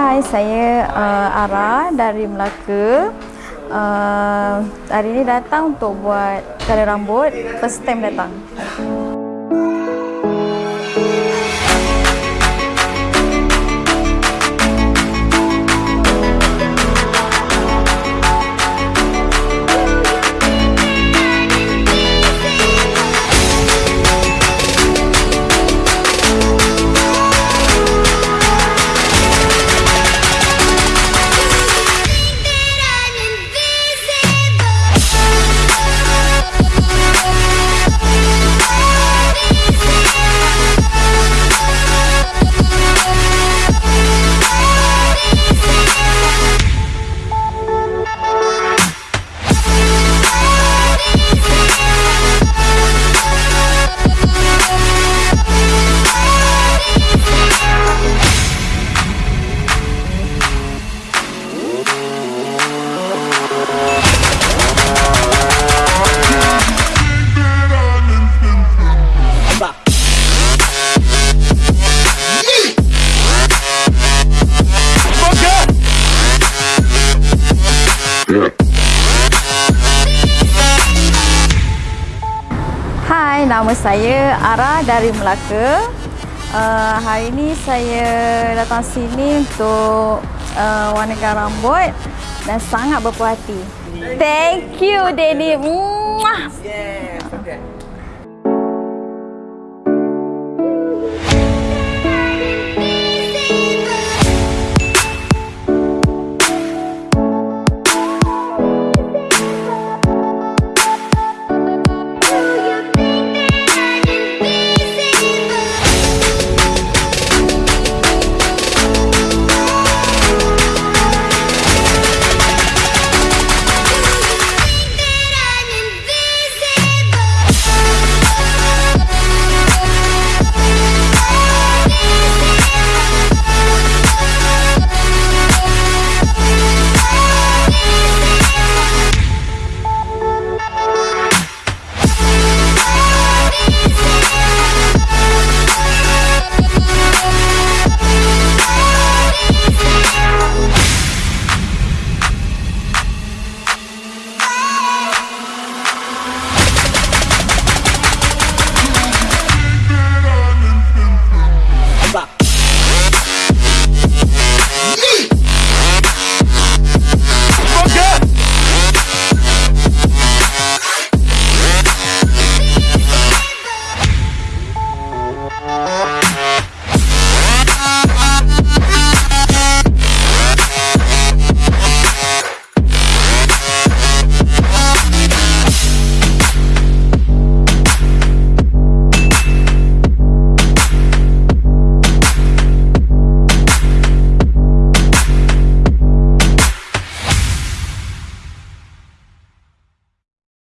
Hai, saya uh, Ara dari Melaka. Uh, hari ini datang untuk buat color rambut. First time datang. Hai, nama saya Ara dari Melaka. Uh, hari ini saya datang sini untuk uh, warnakan rambut dan sangat berpuas hati. Thank you, Daddy. Mwah.